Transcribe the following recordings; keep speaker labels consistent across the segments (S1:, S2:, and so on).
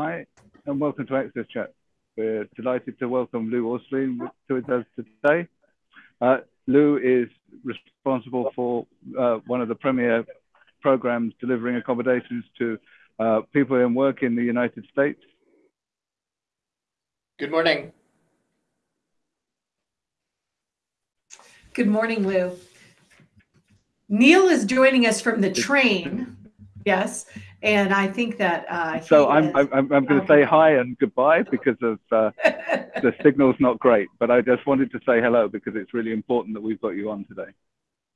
S1: Hi, and welcome to Access Chat. We're delighted to welcome Lou Orslene to us today. Uh, Lou is responsible for uh, one of the premier programs delivering accommodations to uh, people in work in the United States.
S2: Good morning.
S3: Good morning, Lou. Neil is joining us from the train. Yes, and I think that. Uh,
S1: so I'm, I'm, I'm I'm going to say hi and goodbye because of uh, the signal's not great. But I just wanted to say hello because it's really important that we've got you on today.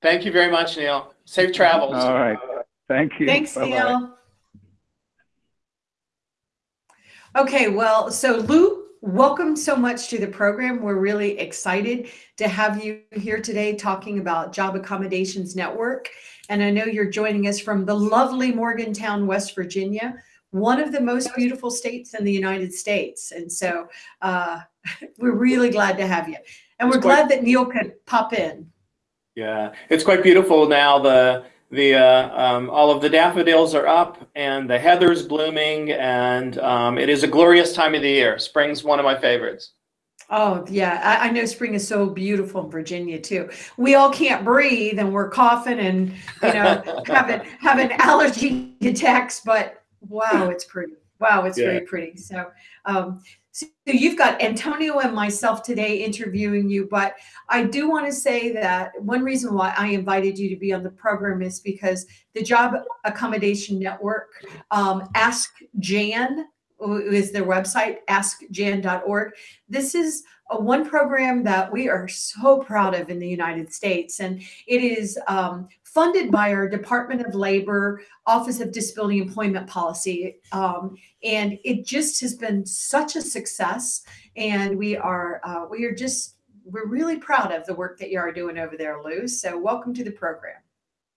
S2: Thank you very much, Neil. Safe travels.
S1: All right. Thank you.
S3: Thanks, Bye -bye. Neil. Okay, well, so Lou Welcome so much to the program. We're really excited to have you here today talking about Job Accommodations Network. And I know you're joining us from the lovely Morgantown, West Virginia, one of the most beautiful states in the United States. And so uh, we're really glad to have you. And we're glad that Neil could pop in.
S2: Yeah, it's quite beautiful now. The the uh, um, all of the daffodils are up and the heather's blooming and um, it is a glorious time of the year. Spring's one of my favorites.
S3: Oh yeah, I, I, know spring is so beautiful in Virginia too. We all can't breathe and we're coughing and you know having having allergy attacks, but wow, it's pretty. Wow, it's yeah. very pretty. So um, so you've got Antonio and myself today interviewing you, but I do want to say that one reason why I invited you to be on the program is because the Job Accommodation Network, um, Ask Jan is their website, askjan.org. This is a one program that we are so proud of in the United States, and it is um, funded by our Department of Labor, Office of Disability Employment Policy. Um, and it just has been such a success. And we are, uh, we are just, we're really proud of the work that you are doing over there, Lou. So welcome to the program.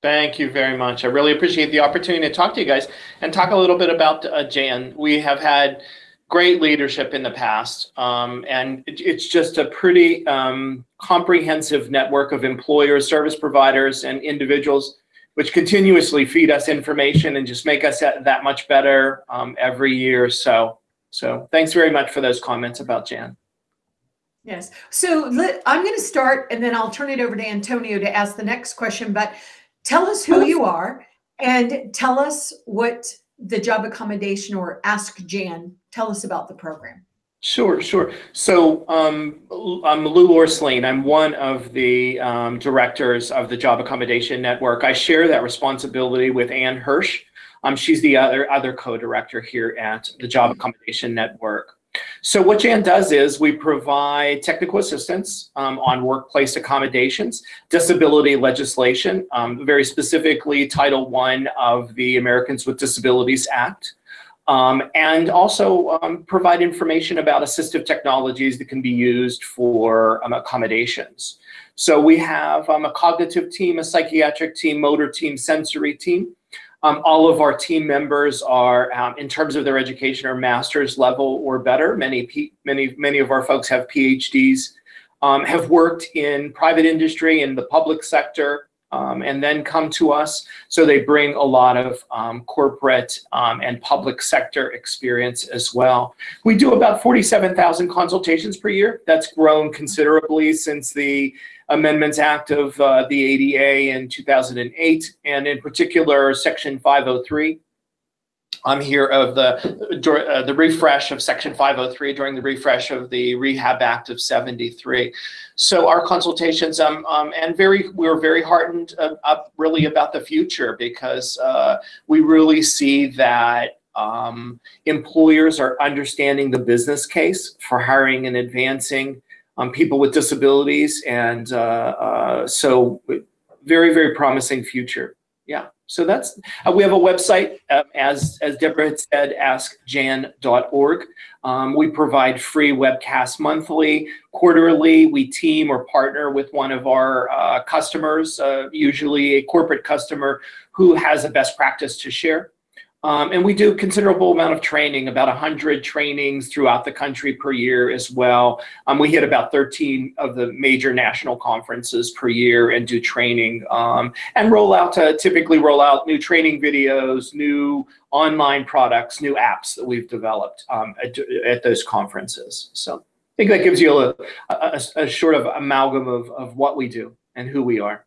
S2: Thank you very much. I really appreciate the opportunity to talk to you guys and talk a little bit about uh, Jan. We have had great leadership in the past, um, and it, it's just a pretty um, comprehensive network of employers, service providers, and individuals which continuously feed us information and just make us that much better um, every year. So, so thanks very much for those comments about Jan.
S3: Yes. So let, I'm going to start and then I'll turn it over to Antonio to ask the next question. But Tell us who you are and tell us what the job accommodation or Ask Jan, tell us about the program.
S2: Sure, sure. So um, I'm Lou Orslene. I'm one of the um, directors of the Job Accommodation Network. I share that responsibility with Anne Hirsh. Um, she's the other, other co-director here at the Job Accommodation Network. So what Jan does is we provide technical assistance um, on workplace accommodations, disability legislation, um, very specifically Title I of the Americans with Disabilities Act, um, and also um, provide information about assistive technologies that can be used for um, accommodations. So we have um, a cognitive team, a psychiatric team, motor team, sensory team. Um, all of our team members are, um, in terms of their education, are master's level or better. Many, many, many of our folks have PhDs, um, have worked in private industry in the public sector, um, and then come to us. So they bring a lot of um, corporate um, and public sector experience as well. We do about 47,000 consultations per year. That's grown considerably since the Amendments Act of uh, the ADA in 2008, and in particular, Section 503. I'm here of the uh, the refresh of Section 503 during the refresh of the Rehab Act of 73. So our consultations, um, um, and very, we are very heartened uh, up really about the future because uh, we really see that um, employers are understanding the business case for hiring and advancing um, people with disabilities. And uh, uh, so very, very promising future. Yeah. So that's, uh, we have a website, uh, as, as Deborah had said, askjan.org. Um, we provide free webcasts monthly, quarterly. We team or partner with one of our uh, customers, uh, usually a corporate customer who has a best practice to share. Um, and we do considerable amount of training, about 100 trainings throughout the country per year as well. Um, we hit about 13 of the major national conferences per year and do training um, and roll out, to typically roll out new training videos, new online products, new apps that we've developed um, at, at, those conferences. So I think that gives you a, a, a short of amalgam of, of what we do and who we are.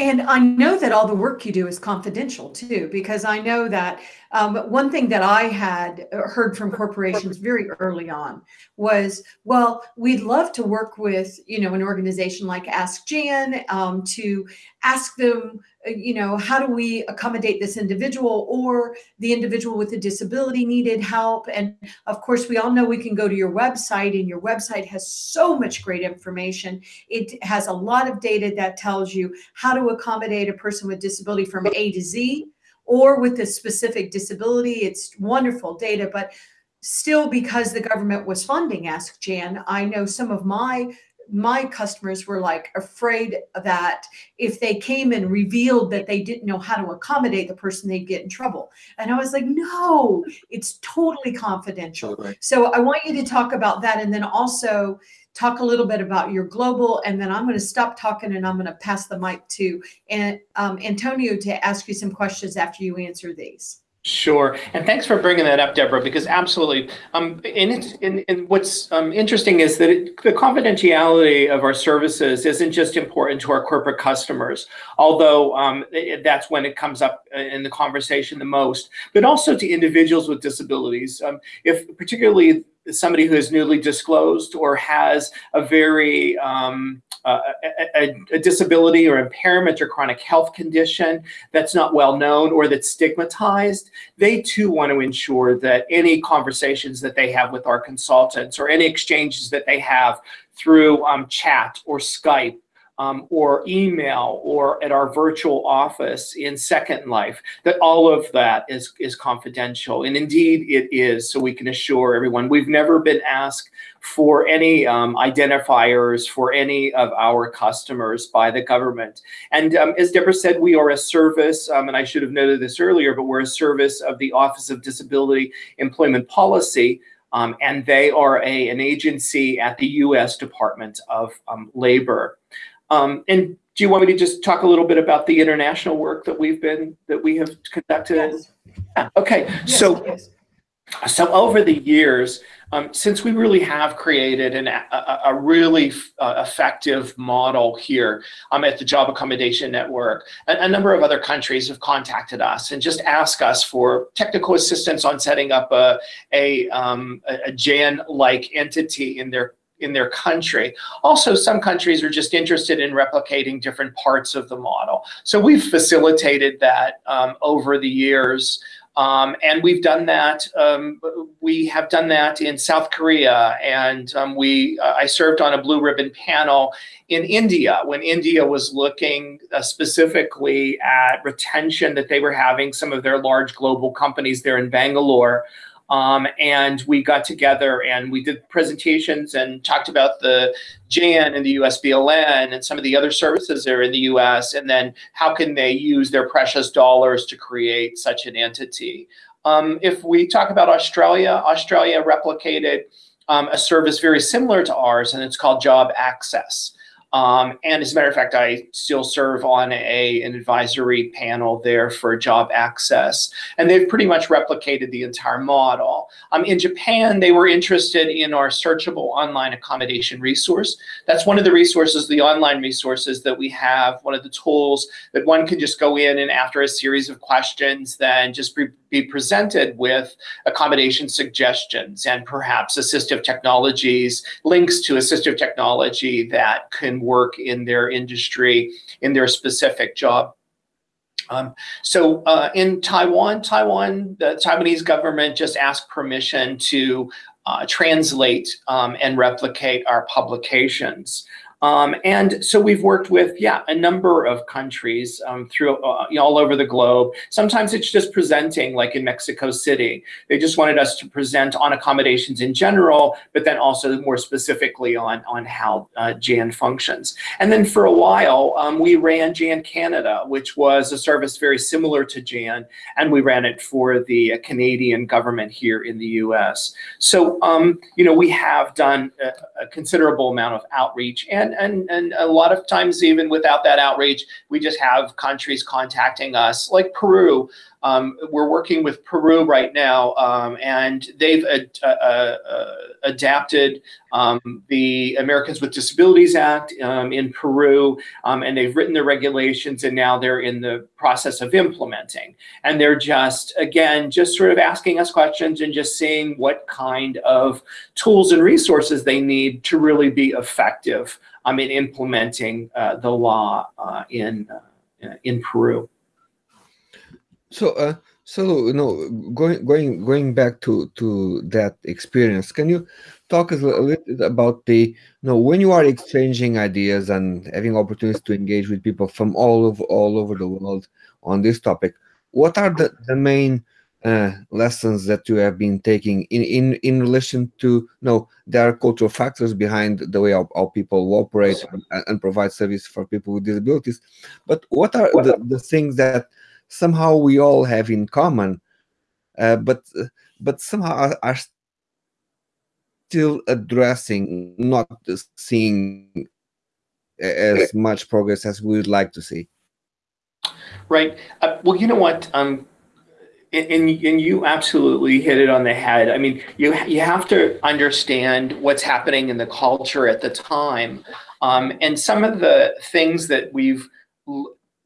S3: And I know that all the work you do is confidential too, because I know that um, one thing that I had heard from corporations very early on was, well, we'd love to work with, you know, an organization like Ask Jan um, to ask them, uh, you know, how do we accommodate this individual or the individual with a disability needed help? And of course, we all know we can go to your website and your website has so much great information. It has a lot of data that tells you how to accommodate a person with disability from A to Z or with a specific disability. It's wonderful data, but still because the government was funding Ask Jan, I know some of my my customers were like afraid that if they came and revealed that they didn't know how to accommodate the person, they'd get in trouble. And I was like, no, it's totally confidential. Right. So I want you to talk about that. And then also talk a little bit about your global, and then I'm going to stop talking and I'm going to pass the mic to um, Antonio to ask you some questions after you answer these.
S2: Sure, and thanks for bringing that up, Deborah, because absolutely. Um, and, and, and what's um, interesting is that it, the confidentiality of our services isn't just important to our corporate customers, although um, it, that's when it comes up in the conversation the most, but also to individuals with disabilities. Um, if particularly somebody who is newly disclosed or has a very um, uh, a, a, disability or impairment or chronic health condition that's not well known or that's stigmatized, they too want to ensure that any conversations that they have with our consultants or any exchanges that they have through um, chat or Skype um, or email or at our virtual office in Second Life, that all of that is, is confidential. And indeed it is, so we can assure everyone. We've never been asked for any um, identifiers for any of our customers by the government. And um, as Deborah said, we are a service, um, and I should have noted this earlier, but we're a service of the Office of Disability Employment Policy, um, and they are a, an agency at the U.S. Department of um, Labor. Um, and do you want me to just talk a little bit about the international work that we've been that we have conducted?
S3: Yes.
S2: Yeah, okay, yes, so yes. so over the years, um, since we really have created an, a, a really uh, effective model here um, at the Job Accommodation Network, a, a, number of other countries have contacted us and just asked us for technical assistance on setting up a, a, um, a JAN-like entity in their in their country. Also, some countries are just interested in replicating different parts of the model. So we've facilitated that um, over the years. Um, and we've done that. Um, we have done that in South Korea, and um, we. Uh, I served on a blue ribbon panel in India when India was looking uh, specifically at retention that they were having. Some of their large global companies there in Bangalore um, and we got together and we did presentations and talked about the JAN and the USBLN and some of the other services there in the US, and then how can they use their precious dollars to create such an entity. Um, if we talk about Australia, Australia replicated um, a service very similar to ours, and it's called Job Access. Um, and as a matter of fact, I still serve on a, an advisory panel there for job access. And they've pretty much replicated the entire model. Um, in Japan, they were interested in our searchable online accommodation resource. That's one of the resources, the online resources that we have, one of the tools that one can just go in and after a series of questions, then just be, presented with accommodation suggestions and perhaps assistive technologies, links to assistive technology that can work in their industry, in their specific job. Um, so uh, in Taiwan, Taiwan, the Taiwanese government just asked permission to uh, translate um, and replicate our publications. Um, and so we've worked with, yeah, a number of countries um, through uh, all over the globe. Sometimes it's just presenting, like in Mexico City. They just wanted us to present on accommodations in general, but then also more specifically on, on how uh, JAN functions. And then for a while, um, we ran JAN Canada, which was a service very similar to JAN, and we ran it for the Canadian government here in the US. So, um, you know, we have done a, a considerable amount of outreach and and, and a lot of times even without that outreach, we just have countries contacting us, like Peru. Um, we're working with Peru right now, um, and they've ad uh, uh, uh, adapted um, the Americans with Disabilities Act um, in Peru, um, and they've written the regulations, and now they're in the process of implementing. And they're just, again, just sort of asking us questions and just seeing what kind of tools and resources they need to really be effective in implementing uh, the law uh, in, uh, in Peru.
S4: So, uh, so you know, going going going back to to that experience, can you talk a little bit about the you know when you are exchanging ideas and having opportunities to engage with people from all over all over the world on this topic? What are the the main uh, lessons that you have been taking in in in relation to you know there are cultural factors behind the way how, how people operate and, and, provide service for people with disabilities but what are the, the things that somehow we all have in common, uh, but but somehow are, are, still addressing, not seeing as much progress as we would like to see.
S2: Right. Uh, well, you know what? Um, and, and you absolutely hit it on the head. I mean, you you have to understand what's happening in the culture at the time, um, and some of the things that we've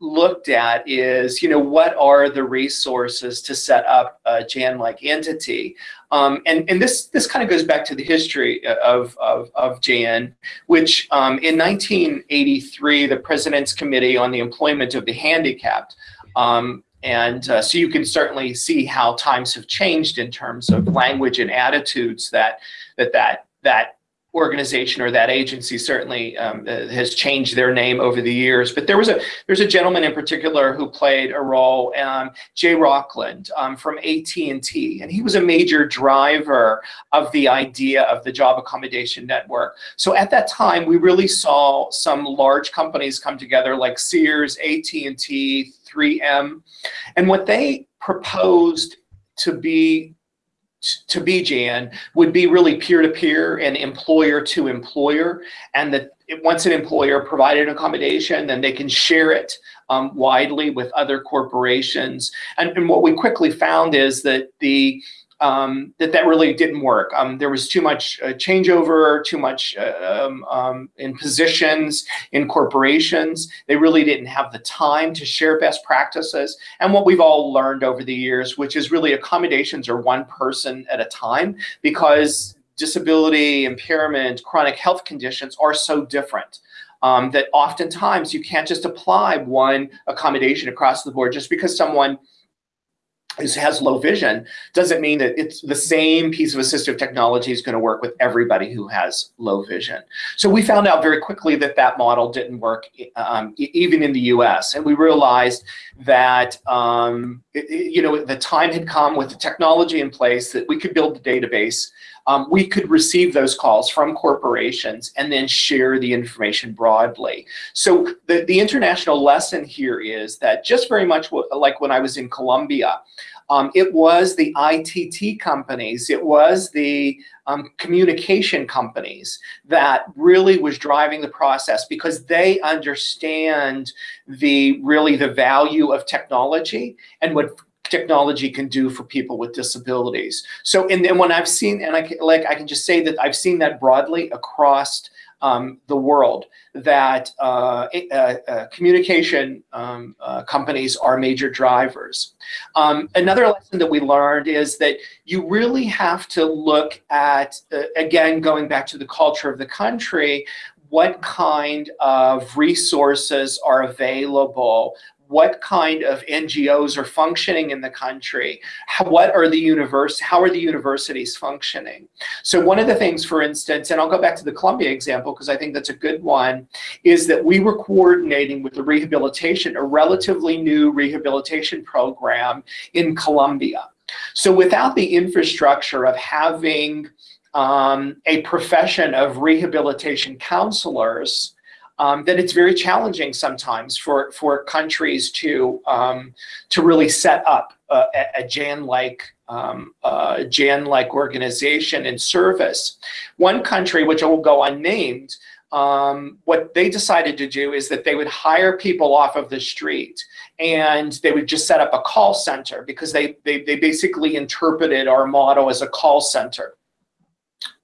S2: looked at is, you know, what are the resources to set up a JAN-like entity? Um, and, and this, this kind of goes back to the history of, of, of JAN, which um, in 1983, the President's Committee on the Employment of the Handicapped um, and uh, so you can certainly see how times have changed in terms of language and attitudes that that that that organization or that agency certainly um, uh, has changed their name over the years. But there was a there's a gentleman in particular who played a role, um, Jay Rockland um, from AT&T, and he was a major driver of the idea of the job accommodation network. So at that time, we really saw some large companies come together like Sears, AT&T, 3M, and what they proposed to be to be Jan would be really peer-to-peer -peer and employer-to-employer and that once an employer provided an accommodation then they can share it um, widely with other corporations. And, and what we quickly found is that the um, that that really didn't work. Um, there was too much uh, changeover, too much uh, um, um, in positions, in corporations. They really didn't have the time to share best practices. And what we've all learned over the years, which is really accommodations are one person at a time because disability, impairment, chronic health conditions are so different. Um, that oftentimes you can't just apply one accommodation across the board just because someone is, has low vision doesn't mean that it's the same piece of assistive technology is going to work with everybody who has low vision. So we found out very quickly that that model didn't work um, even in the US. And we realized that, um, it, you know, the time had come with the technology in place that we could build the database. Um, we could receive those calls from corporations and then share the information broadly. So the, the international lesson here is that just very much like when I was in Colombia, um, it was the ICT companies, it was the um, communication companies that really was driving the process because they understand the really the value of technology and what technology can do for people with disabilities. So, and then when I've seen, and I can, like I can just say that I've seen that broadly across um, the world that uh, uh, uh, communication um, uh, companies are major drivers. Um, another lesson that we learned is that you really have to look at, uh, again, going back to the culture of the country, what kind of resources are available what kind of NGOs are functioning in the country? How, what are the universe? How are the universities functioning? So one of the things, for instance, and I'll go back to the Colombia example because I think that's a good one, is that we were coordinating with the rehabilitation, a relatively new rehabilitation program in Colombia. So without the infrastructure of having um, a profession of rehabilitation counselors, um, then it's very challenging sometimes for, for countries to, um, to really set up a, a JAN-like um, uh, JAN-like organization and service. One country, which I will go unnamed, um, what they decided to do is that they would hire people off of the street and they would just set up a call center because they, they, they basically interpreted our model as a call center.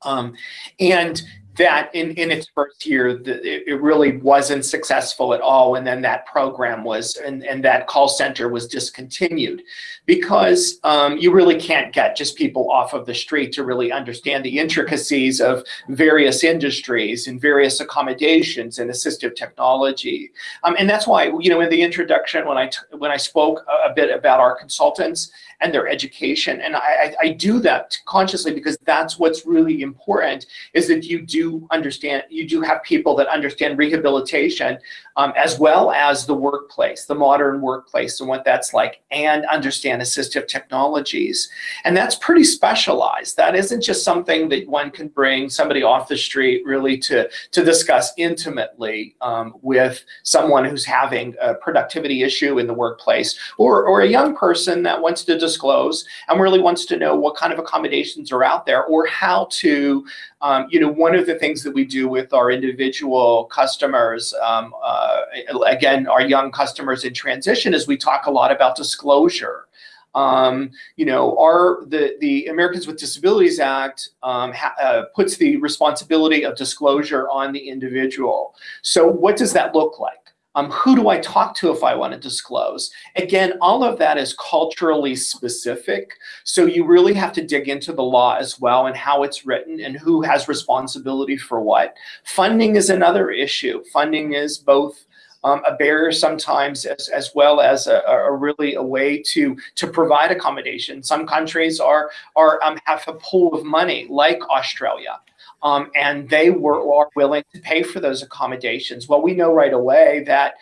S2: Um, and that in, in its first year, the, it really wasn't successful at all. And then that program was, and, and that call center was discontinued because um, you really can't get just people off of the street to really understand the intricacies of various industries and various accommodations and assistive technology. Um, and that's why, you know, in the introduction, when I, when I spoke a, a bit about our consultants and their education. And I, I, do that consciously because that's what's really important is that you do understand, you do have people that understand rehabilitation um, as well as the workplace, the modern workplace and what that's like, and understand assistive technologies. And that's pretty specialized. That isn't just something that one can bring somebody off the street really to, to discuss intimately um, with someone who's having a productivity issue in the workplace or, or a young person that wants to disclose and really wants to know what kind of accommodations are out there or how to um, you know, one of the things that we do with our individual customers, um, uh, again, our young customers in transition, is we talk a lot about disclosure. Um, you know, our the the Americans with Disabilities Act um, uh, puts the responsibility of disclosure on the individual. So, what does that look like? Um, who do I talk to if I want to disclose? Again, all of that is culturally specific. So you really have to dig into the law as well and how it's written and who has responsibility for what. Funding is another issue. Funding is both um, a barrier sometimes as, as well as a, a, really a way to to provide accommodation. Some countries are are um, have a pool of money like Australia um, and they were are willing to pay for those accommodations. Well, we know right away that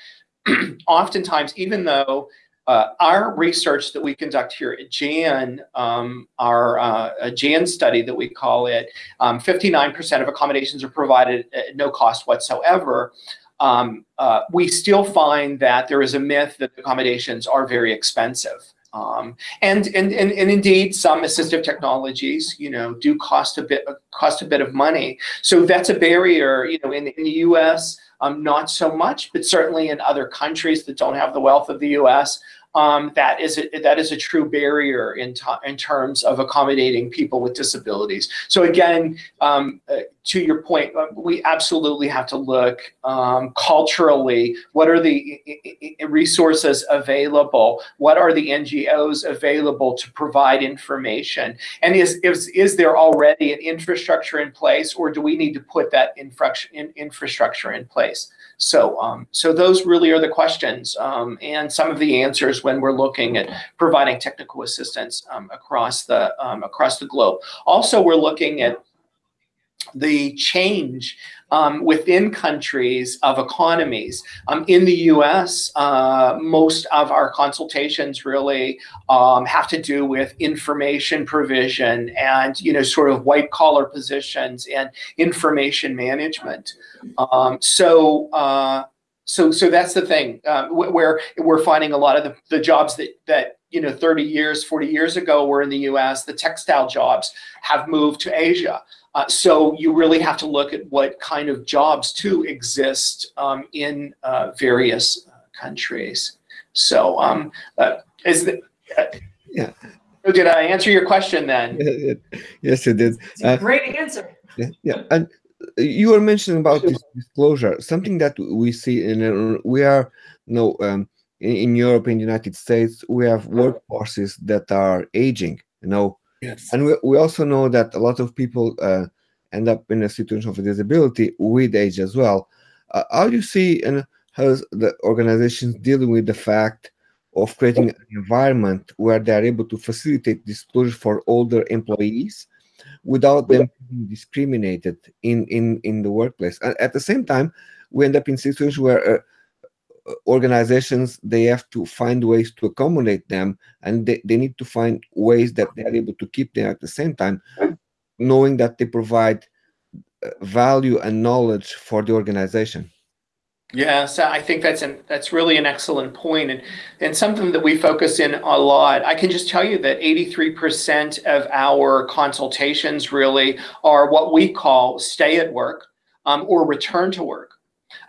S2: oftentimes, even though uh, our research that we conduct here at JAN, um, our uh, JAN study that we call it, 59% um, of accommodations are provided at no cost whatsoever. Um, uh, we still find that there is a myth that accommodations are very expensive. Um, and, and, and, and indeed, some assistive technologies, you know, do cost a bit cost a bit of money. So that's a barrier, you know, in, in the U.S., um, not so much, but certainly in other countries that don't have the wealth of the U.S., um, that is a, that is a true barrier in, in terms of accommodating people with disabilities. So again, um, uh, to your point, uh, we absolutely have to look um, culturally. What are the resources available? What are the NGOs available to provide information? And is, is, is there already an infrastructure in place or do we need to put that infrastructure in place? So, um, so those really are the questions um, and some of the answers when we're looking at providing technical assistance um, across the um, across the globe. Also, we're looking at the change um, within countries of economies. Um, in the US, uh, most of our consultations really um, have to do with information provision and, you know, sort of white collar positions and information management. Um, so, uh, so, so that's the thing uh, where we're finding a lot of the, the jobs that, that you know 30 years 40 years ago were in the US the textile jobs have moved to Asia uh, so you really have to look at what kind of jobs too exist um, in uh, various uh, countries. So um, uh, is the, uh,
S4: yeah.
S2: Did I answer your question then?
S4: yes, it did.
S3: great answer.
S4: Yeah, yeah, and you were mentioning about this disclosure, something that we see in we are you know um, in, in Europe, in the United States, we have workforces that are aging. You know,
S2: Yes.
S4: And we, we also know that a lot of people uh, end up in a situation of disability with age as well. Uh, how do you see and how's the organizations dealing with the fact of creating an environment where they are able to facilitate disclosure for older employees without them being discriminated in in in the workplace and at the same time we end up in situations where uh, organizations they have to find ways to accommodate them and they, they need to find ways that they're able to keep them at the same time knowing that they provide uh, value and knowledge for the organization
S2: yeah, so I think that's an that's really an excellent point and and something that we focus in a lot. I can just tell you that 83% of our consultations really are what we call stay at work um, or return to work.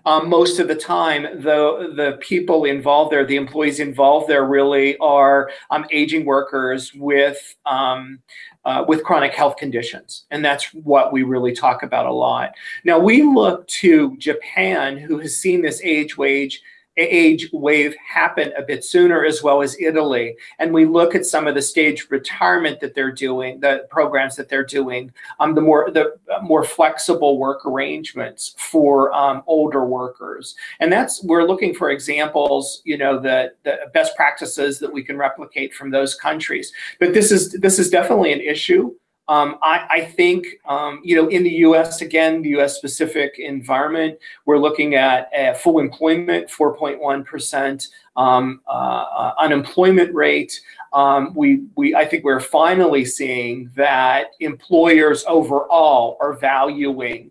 S2: Um, most of the time, the the people involved there, the employees involved there, really are um, aging workers with um, uh, with chronic health conditions, and that's what we really talk about a lot. Now we look to Japan, who has seen this age wage age wave happen a bit sooner, as well as Italy. And we look at some of the staged retirement that they're doing, the programs that they're doing, um, the more the more flexible work arrangements for um, older workers. And that's we're looking for examples, you know, the, the best practices that we can replicate from those countries. But this is this is definitely an issue. Um, I, I, think, um, you know, in the U.S., again, the U.S. specific environment, we're looking at full employment, 4.1% um, uh, uh, unemployment rate. Um, we, we, I think we're finally seeing that employers overall are valuing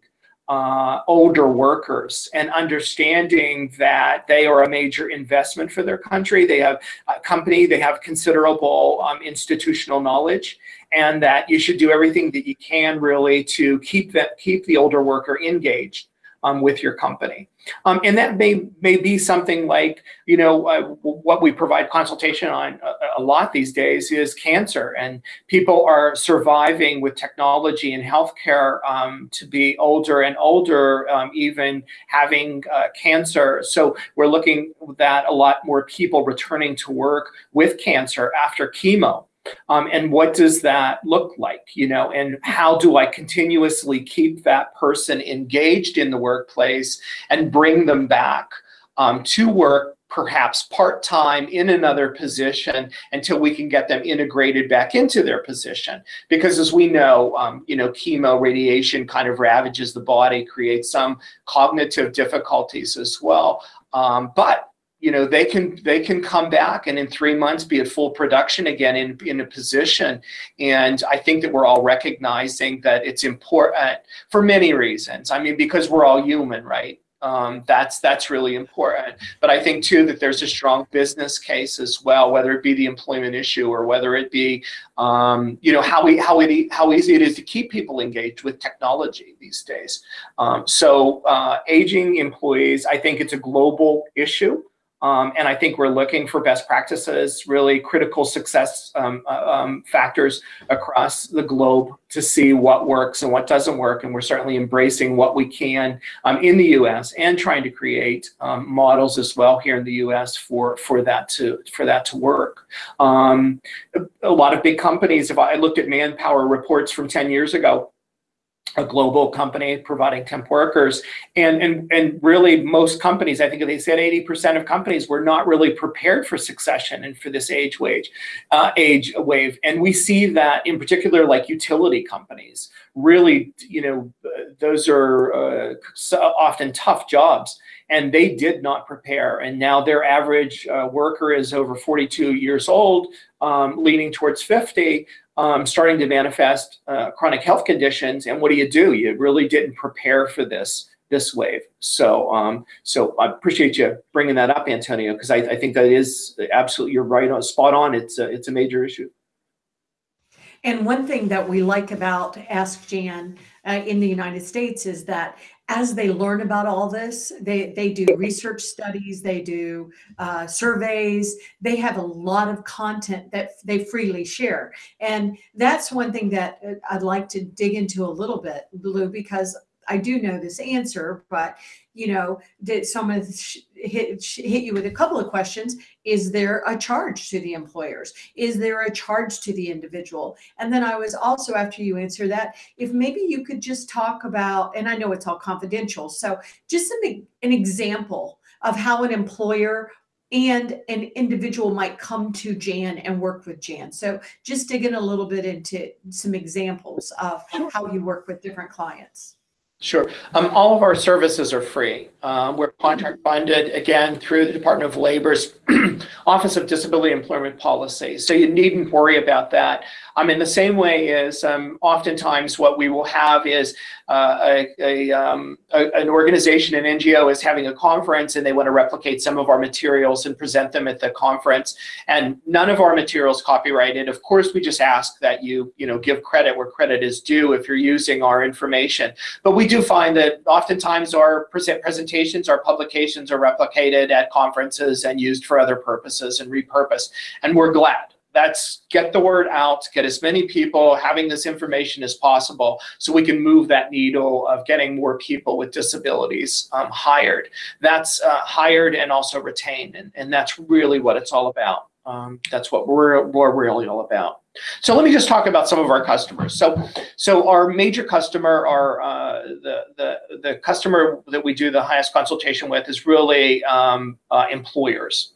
S2: uh, older workers and understanding that they are a major investment for their country. They have a company, they have considerable um, institutional knowledge and that you should do everything that you can really to keep that keep the older worker engaged um, with your company. Um, and that may, may be something like, you know, uh, what we provide consultation on a, a, lot these days is cancer. And people are surviving with technology and healthcare um, to be older and older, um, even having uh, cancer. So we're looking at a lot more people returning to work with cancer after chemo. Um, and what does that look like, you know, and how do I continuously keep that person engaged in the workplace and bring them back um, to work perhaps part-time in another position until we can get them integrated back into their position. Because as we know, um, you know, chemo radiation kind of ravages the body, creates some cognitive difficulties as well. Um, but you know they can they can come back and in three months be at full production again in in a position. And i think that we're all recognizing that it's important for many reasons. I mean because we're all human right? Um, that's that's really important. But i think too that there's a strong business case as well whether it be the employment issue or whether it be um, you know how we how it how easy it is to keep people engaged with technology these days. Um, so uh, aging employees i think it's a global issue um, and I think we're looking for best practices, really critical success um, uh, um, factors across the globe to see what works and what doesn't work. And we're certainly embracing what we can um, in the U.S. and trying to create um, models as well here in the U.S. for for that to for that to work. Um, a, lot of big companies. If I looked at manpower reports from 10 years ago, a global company providing temp workers. And and and really most companies i think they said 80% of companies were not really prepared for succession and for this age wage uh, age wave. And we see that in particular like utility companies. Really you know those are uh, often tough jobs and they did not prepare. And now their average uh, worker is over 42 years old um, leaning towards 50 um, starting to manifest uh, chronic health conditions. And what do you do? You really didn't prepare for this this wave. So um, so I appreciate you bringing that up, Antonio, because I, I, think that is absolutely you're right on spot on. It's a, it's a major issue.
S3: And one thing that we like about Ask Jan uh, in the United States is that as they learn about all this, they, they do research studies, they do uh, surveys, they have a lot of content that they freely share. And that's one thing that uh, I'd like to dig into a little bit, Lou, because I do know this answer, but you know, did someone hit, hit you with a couple of questions? Is there a charge to the employers? Is there a charge to the individual? And then I was also, after you answer that, if maybe you could just talk about, and I know it's all confidential, so just an, an example of how an employer and an individual might come to Jan and work with Jan. So just digging a little bit into some examples of how you work with different clients.
S2: Sure. Um, all of our services are free. Um, we're contract funded again through the Department of Labor's Office of Disability Employment Policy. So you needn't worry about that. Um, in the same way as um, oftentimes what we will have is uh, a, a, um, a, an organization, an NGO is having a conference and they want to replicate some of our materials and present them at the conference. And none of our materials copyrighted. Of course, we just ask that you, you know, give credit where credit is due if you're using our information. But we do find that oftentimes our present presentations, our publications are replicated at conferences and used for other purposes and repurposed. And we're glad that's get the word out, get as many people having this information as possible so we can move that needle of getting more people with disabilities um, hired. That's uh, hired and also retained, and, and that's really what it's all about. Um, that's what we're, we're really all about. So let me just talk about some of our customers. So, so our major customer, our uh, the the the customer that we do the highest consultation with is really um, uh, employers,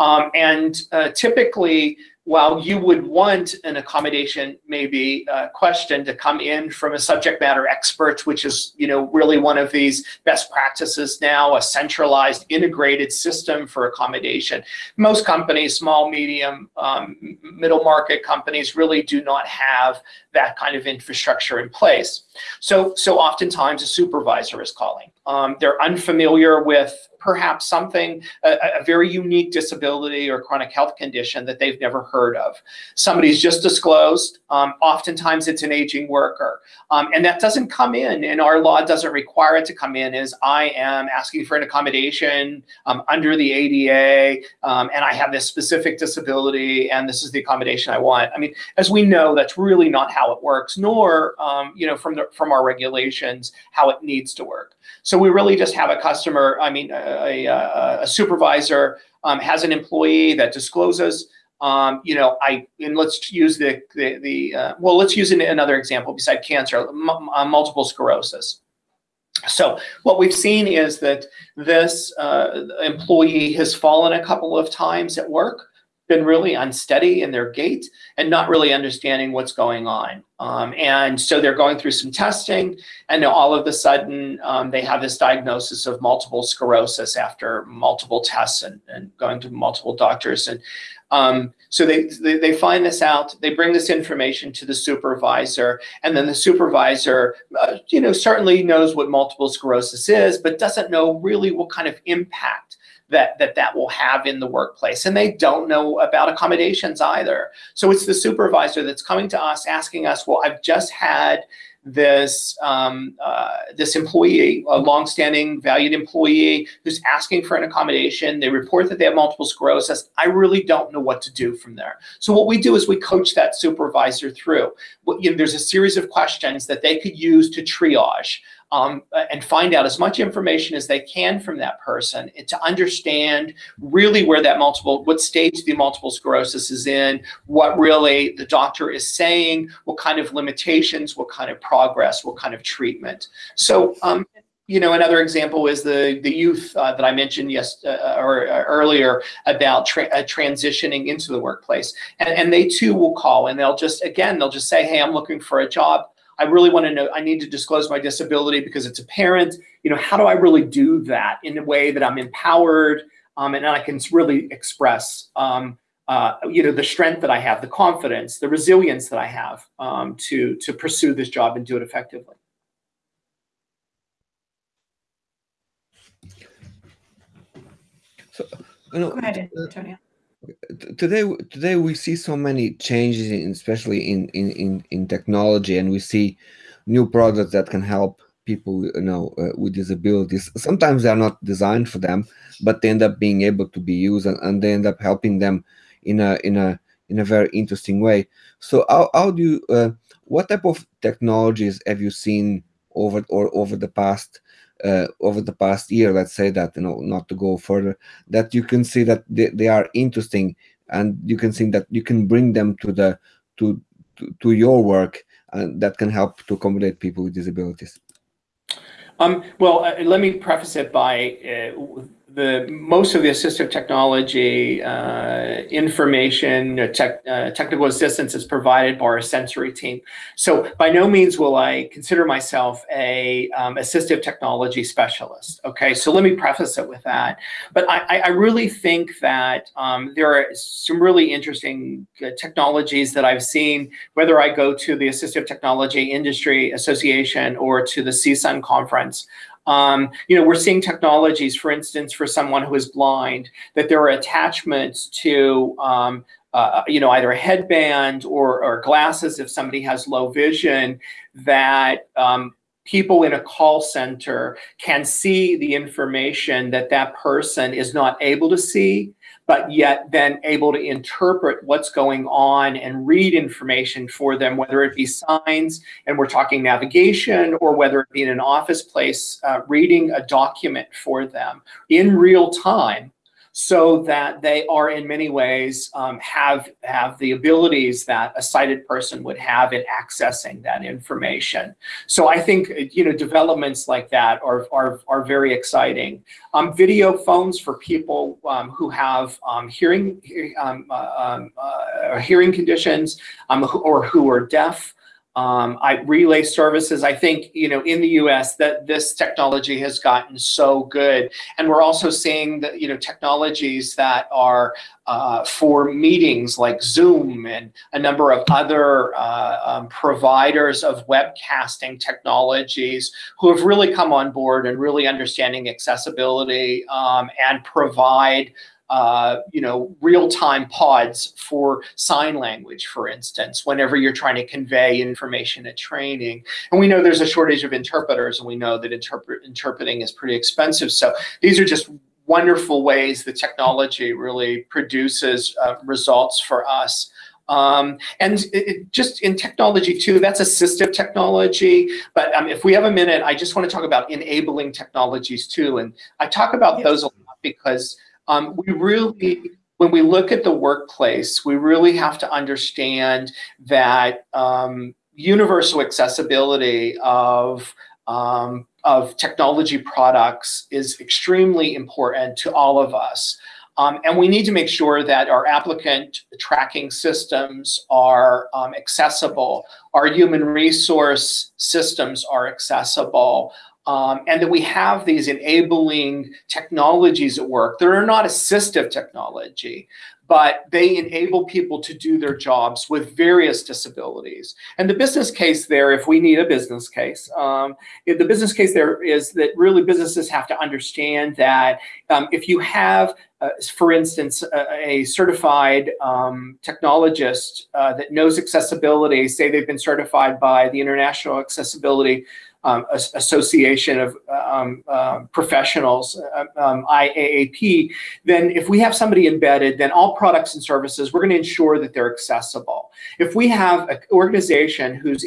S2: um, and uh, typically while you would want an accommodation maybe uh, question to come in from a subject matter expert, which is you know really one of these best practices now, a centralized integrated system for accommodation. Most companies, small, medium, um, middle market companies really do not have that kind of infrastructure in place. So, so oftentimes a supervisor is calling. Um, they're unfamiliar with perhaps something, a, a, very unique disability or chronic health condition that they've never heard of. Somebody's just disclosed, um, oftentimes it's an aging worker. Um, and that doesn't come in, and our law doesn't require it to come in as I am asking for an accommodation um, under the ADA, um, and I have this specific disability, and this is the accommodation I want. I mean, as we know, that's really not how it works, nor, um, you know, from, the, from our regulations, how it needs to work. So we really just have a customer, I mean, a, a, a supervisor um, has an employee that discloses, um, you know, I, and let's use the, the, the uh, well, let's use another example beside cancer, uh, multiple sclerosis. So what we've seen is that this uh, employee has fallen a couple of times at work been really unsteady in their gait and not really understanding what's going on. Um, and so they're going through some testing and all of a sudden um, they have this diagnosis of multiple sclerosis after multiple tests and, and going to multiple doctors. And um, so they, they, they, find this out, they bring this information to the supervisor, and then the supervisor, uh, you know, certainly knows what multiple sclerosis is, but doesn't know really what kind of impact that that that will have in the workplace and they don't know about accommodations either so it's the supervisor that's coming to us asking us well i've just had this um, uh, this employee, a longstanding valued employee who's asking for an accommodation. They report that they have multiple sclerosis. I really don't know what to do from there. So what we do is we coach that supervisor through. You know, there's a series of questions that they could use to triage um, and find out as much information as they can from that person to understand really where that multiple, what stage the multiple sclerosis is in, what really the doctor is saying, what kind of limitations, what kind of progress, what kind of treatment. So um, you know, another example is the the youth uh, that I mentioned yes uh, or uh, earlier about tra uh, transitioning into the workplace, and, and they too will call and they'll just again they'll just say, hey, I'm looking for a job. I really want to know, I need to disclose my disability because it's apparent. You know, how do I really do that in a way that I'm empowered um, and I can really express, um, uh, you know, the strength that I have, the confidence, the resilience that I have um, to, to pursue this job and do it effectively.
S4: So, you know,
S3: Go ahead, Antonio
S4: today today we see so many changes in, especially in, in in in technology and we see new products that can help people you know uh, with disabilities. Sometimes they're not designed for them but they end up being able to be used and, and they end up helping them in a in a in a very interesting way. So how, how do you uh, what type of technologies have you seen over or over the past uh, over the past year, let's say that, you know, not to go further, that you can see that they, they are interesting and you can see that you can bring them to the to to, to your work and that can help to accommodate people with disabilities.
S2: Um, well, uh, let me preface it by uh, the most of the assistive technology uh, information, tech, uh, technical assistance is provided by our sensory team. So by no means will I consider myself a um, assistive technology specialist. Okay, so let me preface it with that. But I, I really think that um, there are some really interesting uh, technologies that I've seen, whether I go to the Assistive Technology Industry Association or to the CSUN conference. Um, you know, we're seeing technologies, for instance, for someone who is blind, that there are attachments to, um, uh, you know, either a headband or, or, glasses if somebody has low vision that um, people in a call center can see the information that that person is not able to see but yet then able to interpret what's going on and read information for them, whether it be signs, and we're talking navigation, or whether it be in an office place, uh, reading a document for them in real time so that they are in many ways um, have have the abilities that a sighted person would have in accessing that information. So I think you know developments like that are are, are very exciting. Um, video phones for people um, who have um, hearing um, uh, um, uh, hearing conditions or who are deaf. Um, IP relay services. I think you know in the U.S. that this technology has gotten so good, and we're also seeing that you know technologies that are uh, for meetings like Zoom and a number of other uh, um, providers of webcasting technologies who have really come on board and really understanding accessibility um, and provide uh, you know, real-time pods for sign language, for instance, whenever you're trying to convey information at training. And we know there's a shortage of interpreters, and we know that interpret interpreting is pretty expensive. So these are just wonderful ways the technology really produces uh, results for us. Um, and it, it just in technology too, that's assistive technology. But um, if we have a minute, I just want to talk about enabling technologies too. And I talk about yes. those a lot because um, we really, when we look at the workplace, we really have to understand that um, universal accessibility of um, of technology products is extremely important to all of us. Um, and we need to make sure that our applicant tracking systems are um, accessible, our human resource systems are accessible, um, and that we have these enabling technologies at work that are not assistive technology, but they enable people to do their jobs with various disabilities. And the business case there, if we need a business case, um, the business case there is that really businesses have to understand that um, if you have uh, for instance, a, a certified um, technologist uh, that knows accessibility, say they've been certified by the International Accessibility um, Association of um, uh, Professionals, um, IAAP, then if we have somebody embedded, then all products and services, we're going to ensure that they're accessible. If we have an organization who's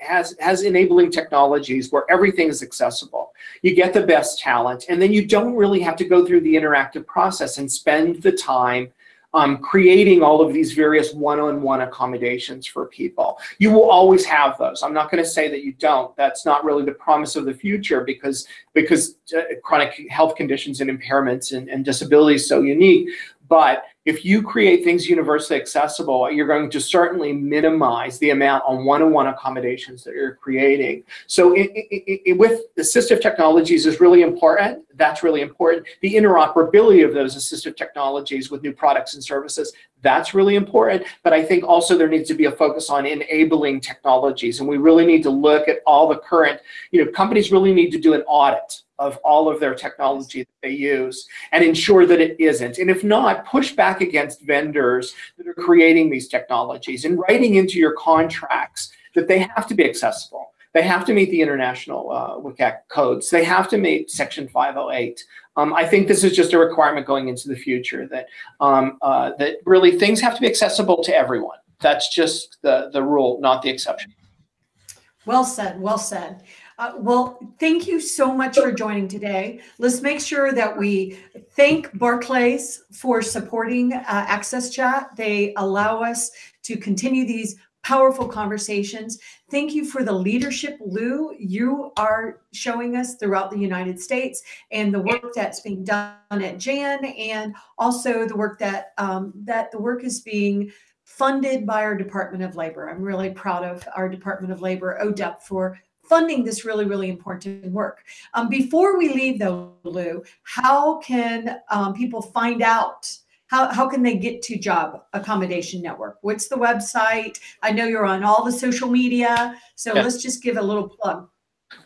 S2: has, has enabling technologies where everything is accessible, you get the best talent, and then you don't really have to go through the interactive process and spend the time um, creating all of these various one-on-one -on -one accommodations for people. You will always have those. I'm not going to say that you don't. That's not really the promise of the future because because uh, chronic health conditions and impairments and, and disabilities so unique. But if you create things universally accessible, you're going to certainly minimize the amount on one-on-one -on -one accommodations that you're creating. So it, it, it, with assistive technologies is really important. That's really important. The interoperability of those assistive technologies with new products and services, that's really important. But I think also there needs to be a focus on enabling technologies. And we really need to look at all the current, you know, companies really need to do an audit of all of their technology that they use and ensure that it isn't. And if not, push back against vendors that are creating these technologies and writing into your contracts that they have to be accessible. They have to meet the international uh, WCAG codes. They have to meet Section 508. Um, I think this is just a requirement going into the future that um, uh, that really things have to be accessible to everyone. That's just the, the rule, not the exception.
S3: Well said, well said. Uh, well, thank you so much for joining today. Let's make sure that we thank Barclays for supporting uh, Access Chat. They allow us to continue these powerful conversations. Thank you for the leadership, Lou, you are showing us throughout the United States and the work that's being done at Jan and also the work that um, that the work is being funded by our Department of Labor. I'm really proud of our Department of Labor, ODEP, for funding this really, really important work. Um, before we leave though, Lou, how can um, people find out how, how can they get to Job Accommodation Network? What's the website? I know you're on all the social media, so
S2: Yeah.
S3: let's just give a little plug.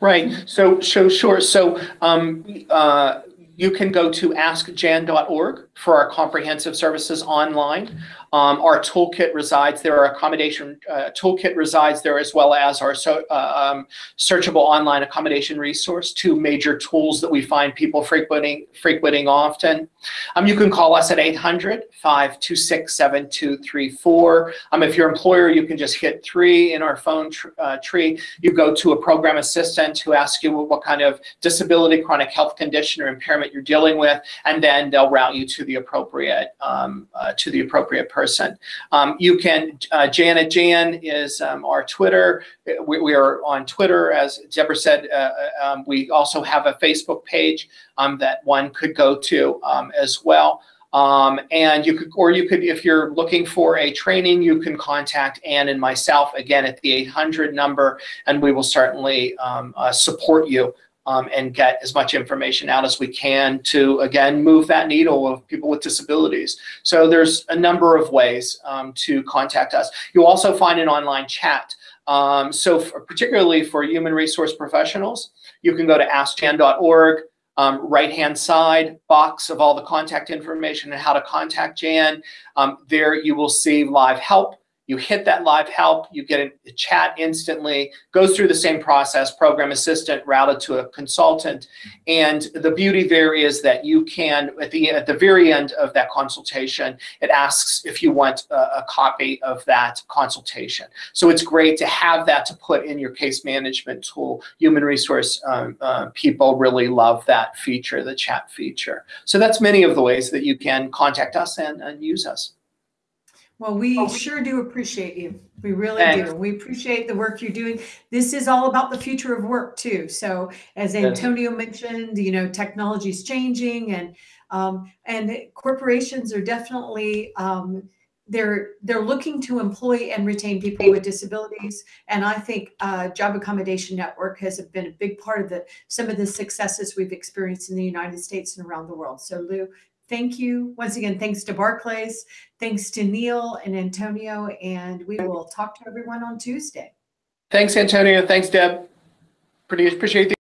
S2: Right. So, so sure. So, um, uh, you can go to askjan.org for our comprehensive services online. Um, our toolkit resides there. Our accommodation uh, toolkit resides there, as well as our so, uh, um, searchable online accommodation resource. Two major tools that we find people frequenting frequenting often. Um, you can call us at 800-526-7234. Um, if your employer, you can just hit three in our phone tr- uh, tree. You go to a program assistant who asks you what kind of disability, chronic health condition, or impairment you're dealing with, and then they'll route you to the appropriate um, uh, to the appropriate person. Um, you can uh, JANatJAN is um, our Twitter. We, we are on Twitter, as Deborah said. Uh, um, we also have a Facebook page um, that one could go to as well. Um, and you could, or you could, if you're looking for a training, you can contact Ann and myself again at the 800 number, and we will certainly um, uh, support you um, and get as much information out as we can to again move that needle of people with disabilities. So there's a number of ways um, to contact us. You'll also find an online chat. Um, so for, particularly for human resource professionals, you can go to askjan.org um, right-hand side box of all the contact information and how to contact Jan. Um, there you will see live help. You hit that live help, you get a chat instantly, goes through the same process, program assistant routed to a consultant. And the beauty there is that you can, at the, at the very end of that consultation, it asks if you want a, a copy of that consultation. So it's great to have that to put in your case management tool. Human resource um, uh, people really love that feature, the chat feature. So that's many of the ways that you can contact us and, and use us.
S3: Well, we sure do appreciate you. We really
S2: Thanks.
S3: do. We appreciate the work you're doing. This is all about the future of work too. So as. Antonio mentioned, you know, technology is changing and um, and corporations are definitely um, they're they're looking to employ and retain people with disabilities. And I think uh, Job Accommodation Network has been a big part of the some of the successes we've experienced in the United States and around the world. So Lou, thank you once again. Thanks to Barclays. Thanks to Neil and Antonio, and we will talk to everyone on Tuesday.
S2: Thanks, Antonio. Thanks, Deb. Pretty appreciate the